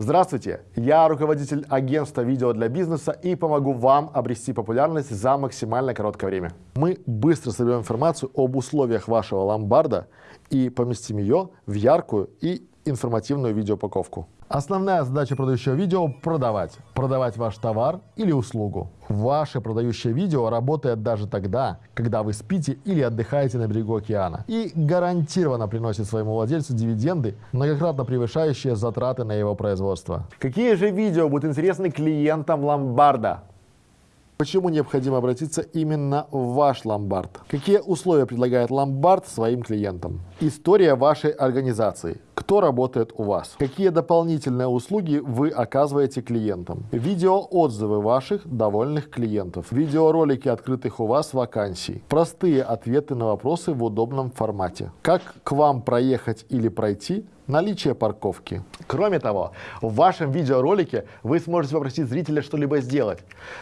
Здравствуйте, я руководитель агентства видео для бизнеса и помогу вам обрести популярность за максимально короткое время. Мы быстро соберем информацию об условиях вашего ломбарда и поместим ее в яркую и информативную видеоупаковку. Основная задача продающего видео – продавать. Продавать ваш товар или услугу. Ваше продающее видео работает даже тогда, когда вы спите или отдыхаете на берегу океана. И гарантированно приносит своему владельцу дивиденды, многократно превышающие затраты на его производство. Какие же видео будут интересны клиентам ломбарда? Почему необходимо обратиться именно в ваш ломбард? Какие условия предлагает ломбард своим клиентам? История вашей организации. Кто работает у вас? Какие дополнительные услуги вы оказываете клиентам? Видеоотзывы ваших довольных клиентов. Видеоролики открытых у вас вакансий. Простые ответы на вопросы в удобном формате. Как к вам проехать или пройти? наличие парковки. Кроме того, в вашем видеоролике вы сможете попросить зрителя что-либо сделать,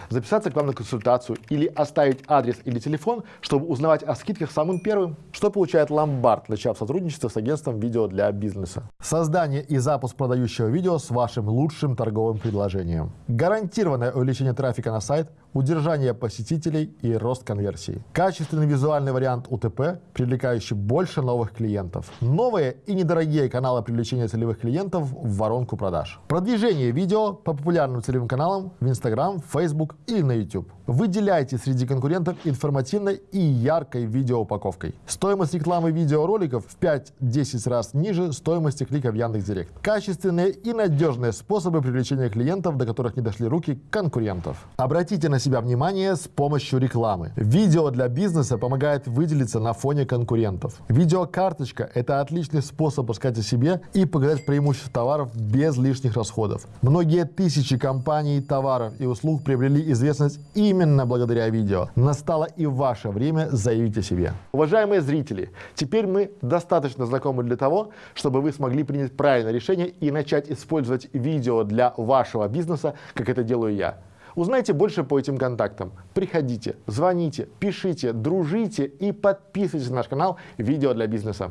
записаться к вам на консультацию или оставить адрес или телефон, чтобы узнавать о скидках самым первым. Что получает ломбард, начав сотрудничество с агентством видео для бизнеса? Создание и запуск продающего видео с вашим лучшим торговым предложением. Гарантированное увеличение трафика на сайт, удержание посетителей и рост конверсии. Качественный визуальный вариант УТП, привлекающий больше новых клиентов. Новые и недорогие каналы привлечения целевых клиентов в воронку продаж. Продвижение видео по популярным целевым каналам в Instagram, Facebook или на YouTube. Выделяйте среди конкурентов информативной и яркой видеоупаковкой. Стоимость рекламы видеороликов в 5-10 раз ниже стоимости клика в Яндекс.Директ. Качественные и надежные способы привлечения клиентов, до которых не дошли руки конкурентов. Обратите на себя внимание с помощью рекламы. Видео для бизнеса помогает выделиться на фоне конкурентов. Видеокарточка – это отличный способ рассказать о себе и показать преимущество товаров без лишних расходов. Многие тысячи компаний, товаров и услуг приобрели известность именно благодаря видео. Настало и ваше время заявить о себе. Уважаемые зрители, теперь мы достаточно знакомы для того, чтобы вы смогли принять правильное решение и начать использовать видео для вашего бизнеса, как это делаю я. Узнайте больше по этим контактам. Приходите, звоните, пишите, дружите и подписывайтесь на наш канал «Видео для бизнеса».